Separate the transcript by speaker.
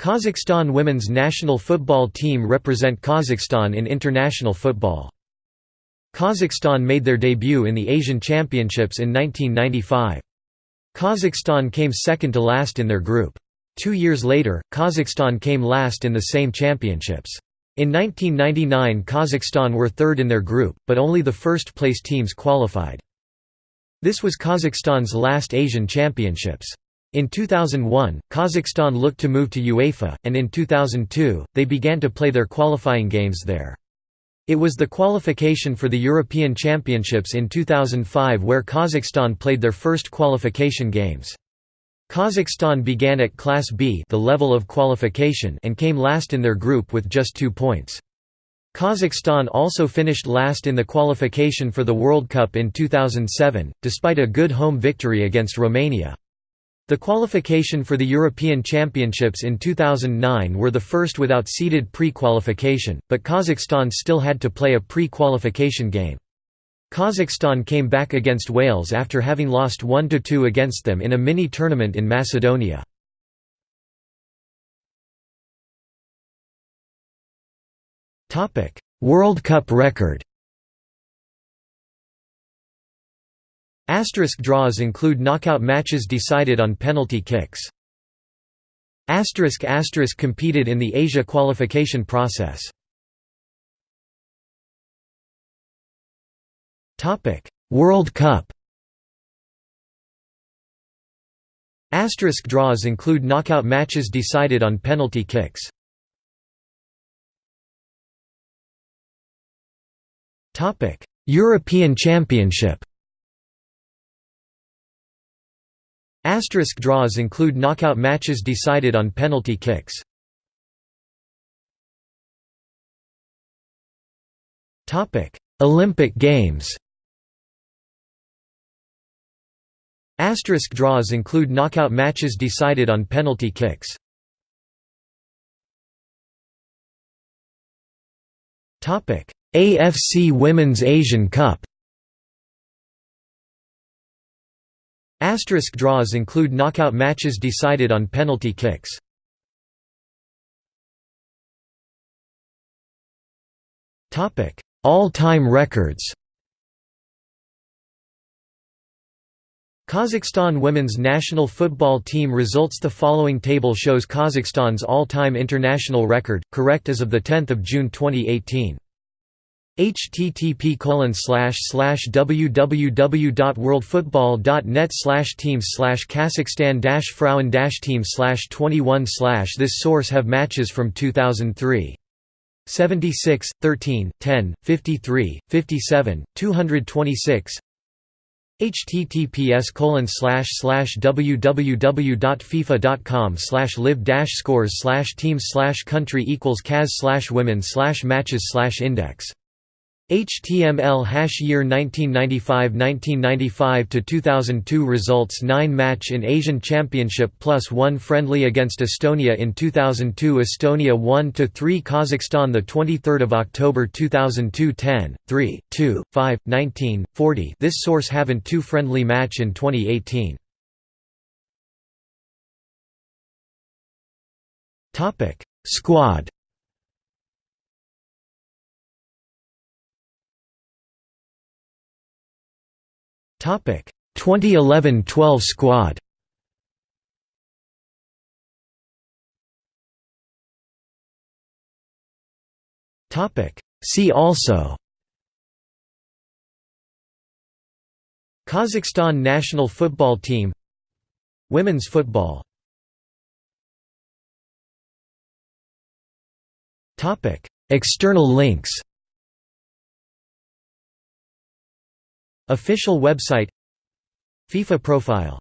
Speaker 1: Kazakhstan women's national football team represent Kazakhstan in international football. Kazakhstan made their debut in the Asian Championships in 1995. Kazakhstan came second to last in their group. Two years later, Kazakhstan came last in the same championships. In 1999 Kazakhstan were third in their group, but only the first-place teams qualified. This was Kazakhstan's last Asian Championships. In 2001, Kazakhstan looked to move to UEFA, and in 2002, they began to play their qualifying games there. It was the qualification for the European Championships in 2005 where Kazakhstan played their first qualification games. Kazakhstan began at Class B the level of qualification and came last in their group with just two points. Kazakhstan also finished last in the qualification for the World Cup in 2007, despite a good home victory against Romania. The qualification for the European Championships in 2009 were the first without seeded pre-qualification, but Kazakhstan still had to play a pre-qualification game. Kazakhstan came back against Wales after having lost 1–2 against them in a mini-tournament in Macedonia. World Cup record Asterisk draws include knockout matches decided on penalty kicks. Asterisk asterisk competed in the Asia qualification process. Topic: World Cup. Asterisk draws include knockout matches decided on penalty kicks. Topic: European Championship. Asterisk draws include knockout matches decided on penalty kicks. Olympic Games. Asterisk draws include knockout matches decided on penalty kicks. AFC Women's Asian Cup Asterisk draws include knockout matches decided on penalty kicks. All-time records Kazakhstan women's national football team results The following table shows Kazakhstan's all-time international record, correct as of 10 June 2018. Http www.worldfootball.net teams kazakhstan frauen teams 21 This source have matches from 2003 76, 13, 10, 53, 57, 226 https colon slash slash www.fifa.com slash live dash scores slash teams slash country equals kaz slash women slash matches slash index HTML hash year 1995–1995 to 2002 results 9 match in Asian Championship plus 1 friendly against Estonia in 2002 Estonia 1 to 3 Kazakhstan the 23rd of October 2002 10 3 2 5 19 40 This source haven't 2 friendly match in 2018 Topic Squad 2011-12 squad. Topic See also Kazakhstan national football team Women's football Topic External links Official website FIFA profile